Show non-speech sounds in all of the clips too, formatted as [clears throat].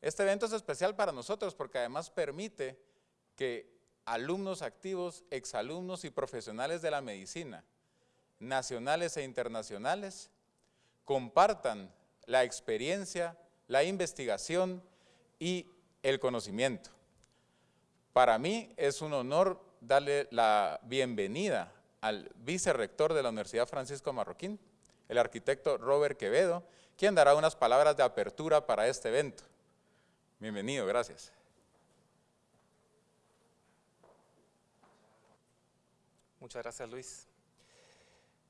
Este evento es especial para nosotros porque además permite que alumnos activos, exalumnos y profesionales de la medicina, nacionales e internacionales, compartan la experiencia, la investigación y el conocimiento. Para mí es un honor darle la bienvenida al vicerrector de la Universidad Francisco Marroquín, el arquitecto Robert Quevedo, quien dará unas palabras de apertura para este evento. Bienvenido, gracias. Muchas gracias, Luis.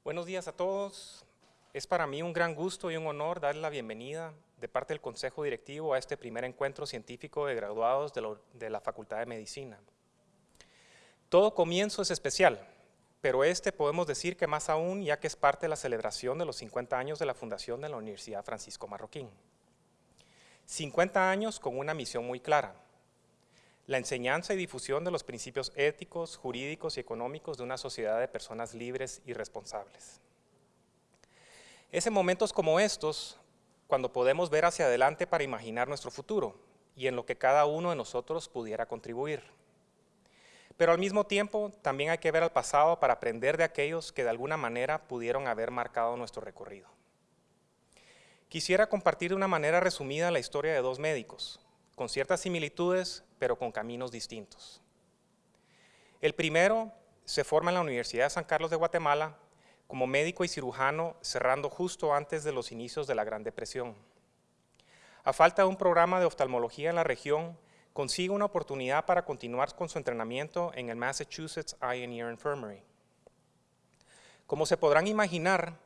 Buenos días a todos. Es para mí un gran gusto y un honor darle la bienvenida de parte del Consejo Directivo a este primer encuentro científico de graduados de, de la Facultad de Medicina. Todo comienzo es especial, pero este podemos decir que más aún ya que es parte de la celebración de los 50 años de la fundación de la Universidad Francisco Marroquín. 50 años con una misión muy clara, la enseñanza y difusión de los principios éticos, jurídicos y económicos de una sociedad de personas libres y responsables. Es en momentos como estos cuando podemos ver hacia adelante para imaginar nuestro futuro y en lo que cada uno de nosotros pudiera contribuir. Pero al mismo tiempo, también hay que ver al pasado para aprender de aquellos que de alguna manera pudieron haber marcado nuestro recorrido. Quisiera compartir de una manera resumida la historia de dos médicos, con ciertas similitudes, pero con caminos distintos. El primero se forma en la Universidad de San Carlos de Guatemala como médico y cirujano, cerrando justo antes de los inicios de la Gran Depresión. A falta de un programa de oftalmología en la región, consigue una oportunidad para continuar con su entrenamiento en el Massachusetts Eye and Ear Infirmary. Como se podrán imaginar,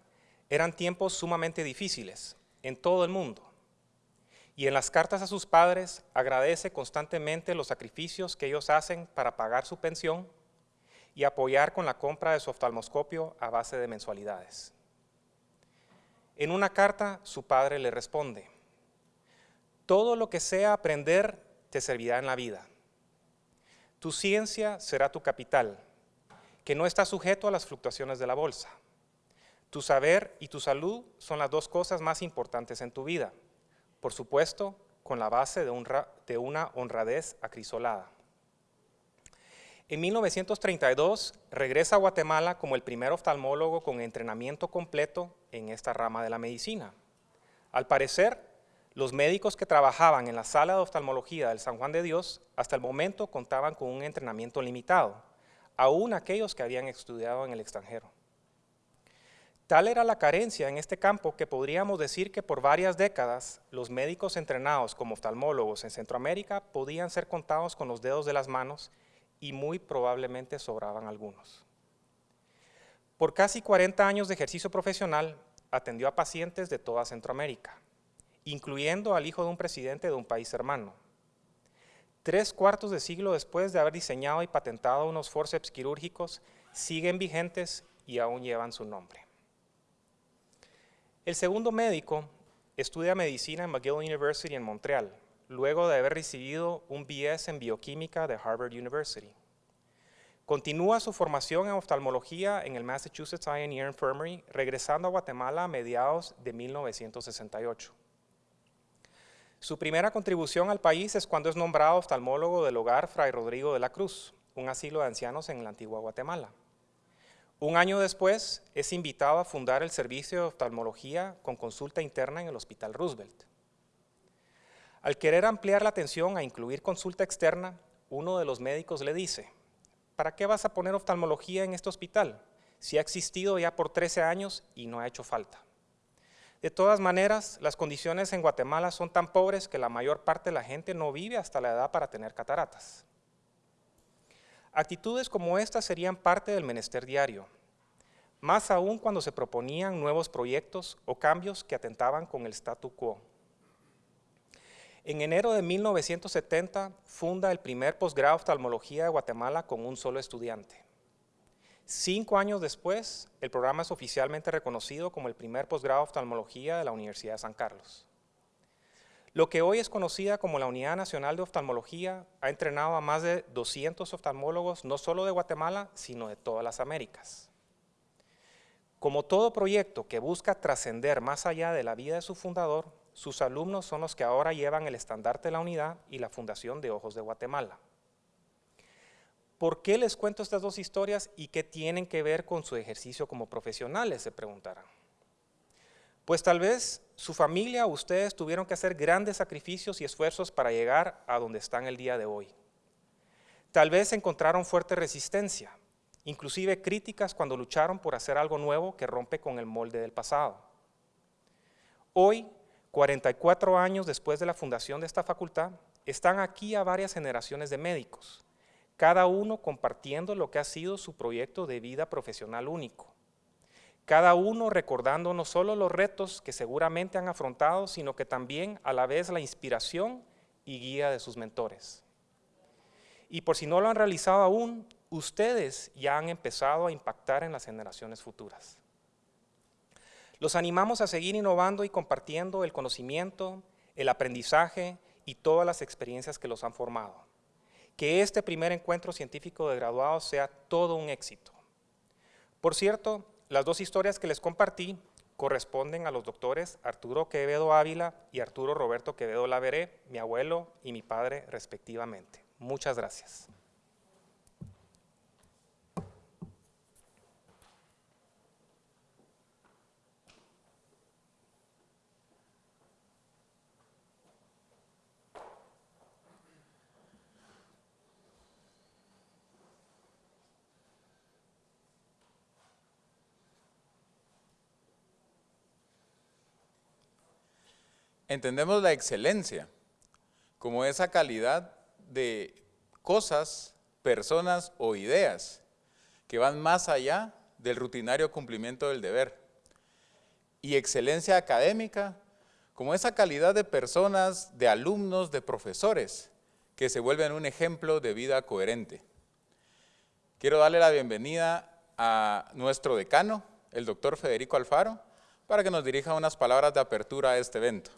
eran tiempos sumamente difíciles en todo el mundo. Y en las cartas a sus padres agradece constantemente los sacrificios que ellos hacen para pagar su pensión y apoyar con la compra de su oftalmoscopio a base de mensualidades. En una carta, su padre le responde, todo lo que sea aprender te servirá en la vida. Tu ciencia será tu capital, que no está sujeto a las fluctuaciones de la bolsa. Tu saber y tu salud son las dos cosas más importantes en tu vida, por supuesto, con la base de, una honradez acrisolada. En 1932 regresa a Guatemala como el primer oftalmólogo con entrenamiento completo en esta rama de la medicina. Al parecer, los médicos que trabajaban en la sala de oftalmología del San Juan de Dios hasta el momento contaban con un entrenamiento limitado, aún aquellos que habían estudiado en el extranjero. Tal era la carencia en este campo que podríamos decir que por varias décadas los médicos entrenados como oftalmólogos en Centroamérica podían ser contados con los dedos de las manos y muy probablemente sobraban algunos. Por casi 40 años de ejercicio profesional atendió a pacientes de toda Centroamérica incluyendo al hijo de un presidente de un país hermano. Tres cuartos de siglo después de haber diseñado y patentado unos forceps quirúrgicos, siguen vigentes y aún llevan su nombre. El segundo médico estudia medicina en McGill University en Montreal, luego de haber recibido un BS en bioquímica de Harvard University. Continúa su formación en oftalmología en el Massachusetts Eye and Ear Infirmary, regresando a Guatemala a mediados de 1968. Su primera contribución al país es cuando es nombrado oftalmólogo del hogar Fray Rodrigo de la Cruz, un asilo de ancianos en la antigua Guatemala. Un año después es invitado a fundar el servicio de oftalmología con consulta interna en el Hospital Roosevelt. Al querer ampliar la atención a incluir consulta externa, uno de los médicos le dice, ¿para qué vas a poner oftalmología en este hospital si ha existido ya por 13 años y no ha hecho falta? De todas maneras, las condiciones en Guatemala son tan pobres que la mayor parte de la gente no vive hasta la edad para tener cataratas. Actitudes como estas serían parte del menester diario, más aún cuando se proponían nuevos proyectos o cambios que atentaban con el statu quo. En enero de 1970 funda el primer posgrado de oftalmología de Guatemala con un solo estudiante. Cinco años después, el programa es oficialmente reconocido como el primer posgrado de oftalmología de la Universidad de San Carlos. Lo que hoy es conocida como la Unidad Nacional de Oftalmología ha entrenado a más de 200 oftalmólogos no solo de Guatemala, sino de todas las Américas. Como todo proyecto que busca trascender más allá de la vida de su fundador, sus alumnos son los que ahora llevan el estandarte de la unidad y la Fundación de Ojos de Guatemala. ¿Por qué les cuento estas dos historias y qué tienen que ver con su ejercicio como profesionales? Se preguntarán. Pues tal vez su familia ustedes tuvieron que hacer grandes sacrificios y esfuerzos para llegar a donde están el día de hoy. Tal vez encontraron fuerte resistencia, inclusive críticas cuando lucharon por hacer algo nuevo que rompe con el molde del pasado. Hoy, 44 años después de la fundación de esta facultad, están aquí a varias generaciones de médicos, cada uno compartiendo lo que ha sido su proyecto de vida profesional único. Cada uno recordando no solo los retos que seguramente han afrontado, sino que también a la vez la inspiración y guía de sus mentores. Y por si no lo han realizado aún, ustedes ya han empezado a impactar en las generaciones futuras. Los animamos a seguir innovando y compartiendo el conocimiento, el aprendizaje y todas las experiencias que los han formado. Que este primer encuentro científico de graduados sea todo un éxito. Por cierto, las dos historias que les compartí corresponden a los doctores Arturo Quevedo Ávila y Arturo Roberto Quevedo Laveré, mi abuelo y mi padre respectivamente. Muchas gracias. Entendemos la excelencia como esa calidad de cosas, personas o ideas que van más allá del rutinario cumplimiento del deber. Y excelencia académica como esa calidad de personas, de alumnos, de profesores, que se vuelven un ejemplo de vida coherente. Quiero darle la bienvenida a nuestro decano, el doctor Federico Alfaro, para que nos dirija unas palabras de apertura a este evento.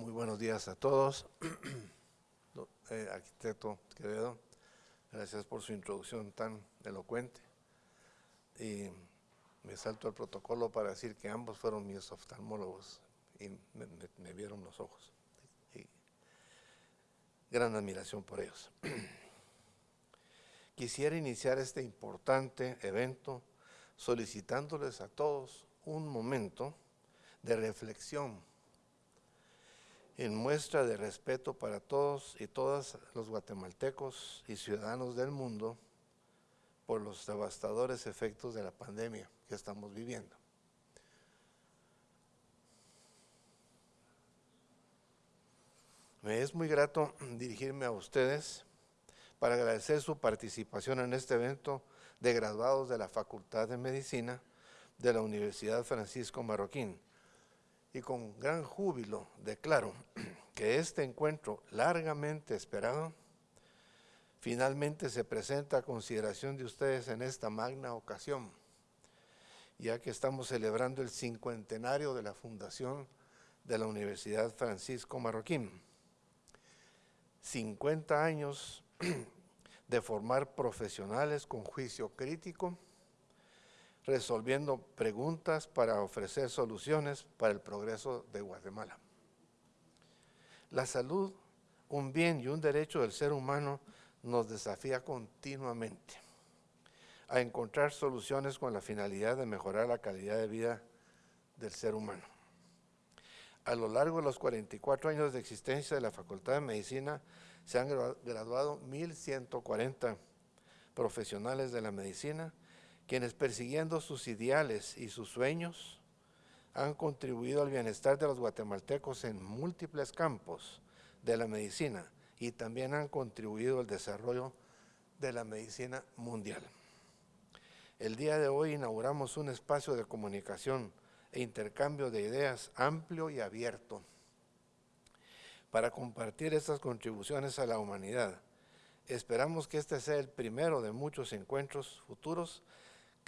Muy buenos días a todos. [clears throat] Eh, arquitecto Quevedo, gracias por su introducción tan elocuente. Y me salto al protocolo para decir que ambos fueron mis oftalmólogos y me, vieron los ojos. Y gran admiración por ellos. [clears throat] Quisiera iniciar este importante evento solicitándoles a todos un momento de reflexión en muestra de respeto para todos y todas los guatemaltecos y ciudadanos del mundo por los devastadores efectos de la pandemia que estamos viviendo. Me es muy grato dirigirme a ustedes para agradecer su participación en este evento de graduados de la Facultad de Medicina de la Universidad Francisco Marroquín y con gran júbilo declaro [clears throat] que este encuentro largamente esperado finalmente se presenta a consideración de ustedes en esta magna ocasión, ya que estamos celebrando el cincuentenario de la fundación de la Universidad Francisco Marroquín. 50 años [clears throat] de formar profesionales con juicio crítico, resolviendo preguntas para ofrecer soluciones para el progreso de Guatemala. La salud, un bien y un derecho del ser humano, nos desafía continuamente a encontrar soluciones con la finalidad de mejorar la calidad de vida del ser humano. A lo largo de los 44 años de existencia de la Facultad de Medicina, se han graduado 1.140 profesionales de la medicina, quienes persiguiendo sus ideales y sus sueños han contribuido al bienestar de los guatemaltecos en múltiples campos de la medicina y también han contribuido al desarrollo de la medicina mundial. El día de hoy inauguramos un espacio de comunicación e intercambio de ideas amplio y abierto para compartir estas contribuciones a la humanidad. Esperamos que este sea el primero de muchos encuentros futuros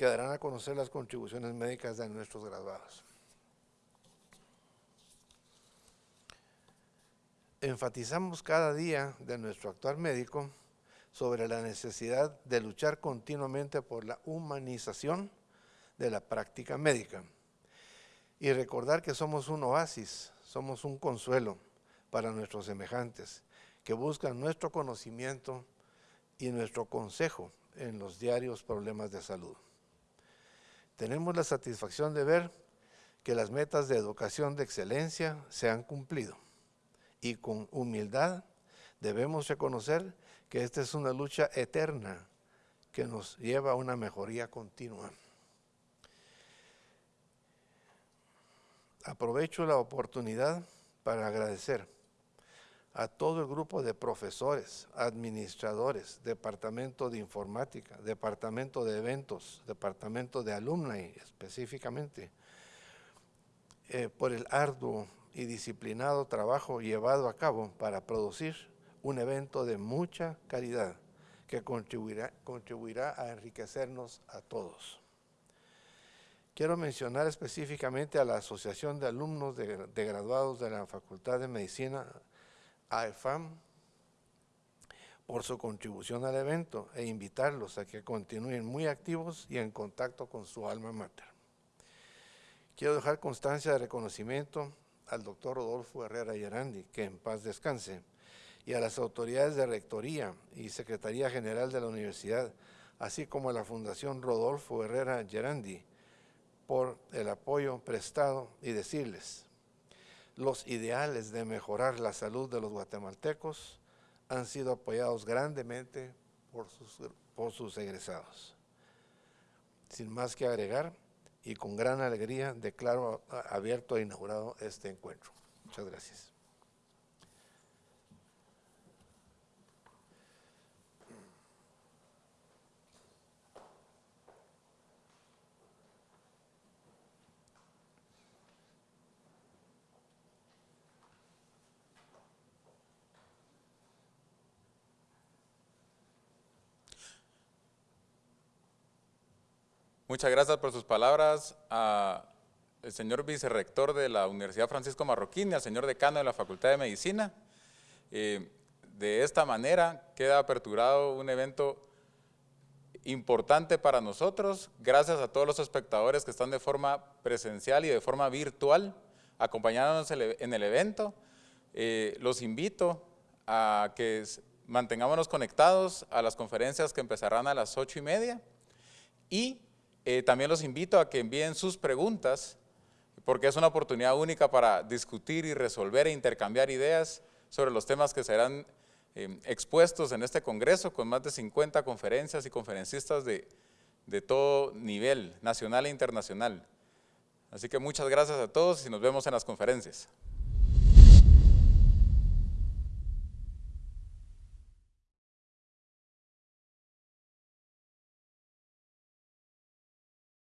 que darán a conocer las contribuciones médicas de nuestros graduados. enfatizamos cada día de nuestro actuar médico sobre la necesidad de luchar continuamente por la humanización de la práctica médica y recordar que somos un oasis, somos un consuelo para nuestros semejantes que buscan nuestro conocimiento y nuestro consejo en los diarios problemas de salud. Tenemos la satisfacción de ver que las metas de educación de excelencia se han cumplido y con humildad debemos reconocer que esta es una lucha eterna que nos lleva a una mejoría continua. Aprovecho la oportunidad para agradecer a todo el grupo de profesores, administradores, departamento de informática, departamento de eventos, departamento de alumni específicamente, eh, por el arduo y disciplinado trabajo llevado a cabo para producir un evento de mucha calidad que contribuirá, contribuirá a enriquecernos a todos. Quiero mencionar específicamente a la Asociación de Alumnos de, de Graduados de la Facultad de Medicina, AEFAM, por su contribución al evento e invitarlos a que continúen muy activos y en contacto con su alma mater. Quiero dejar constancia de reconocimiento al doctor Rodolfo Herrera Yerandi, que en paz descanse, y a las autoridades de Rectoría y Secretaría General de la Universidad, así como a la Fundación Rodolfo Herrera Gerandi, por el apoyo prestado y decirles, los ideales de mejorar la salud de los guatemaltecos han sido apoyados grandemente por sus, por sus egresados. Sin más que agregar, y con gran alegría declaro abierto e inaugurado este encuentro. Muchas gracias. Muchas gracias por sus palabras al señor vicerrector de la Universidad Francisco Marroquín y al señor decano de la Facultad de Medicina. Eh, de esta manera queda aperturado un evento importante para nosotros, gracias a todos los espectadores que están de forma presencial y de forma virtual acompañándonos en el evento. Eh, los invito a que mantengámonos conectados a las conferencias que empezarán a las ocho y media y eh, también los invito a que envíen sus preguntas, porque es una oportunidad única para discutir y resolver e intercambiar ideas sobre los temas que serán eh, expuestos en este congreso, con más de 50 conferencias y conferencistas de, de todo nivel, nacional e internacional. Así que muchas gracias a todos y nos vemos en las conferencias.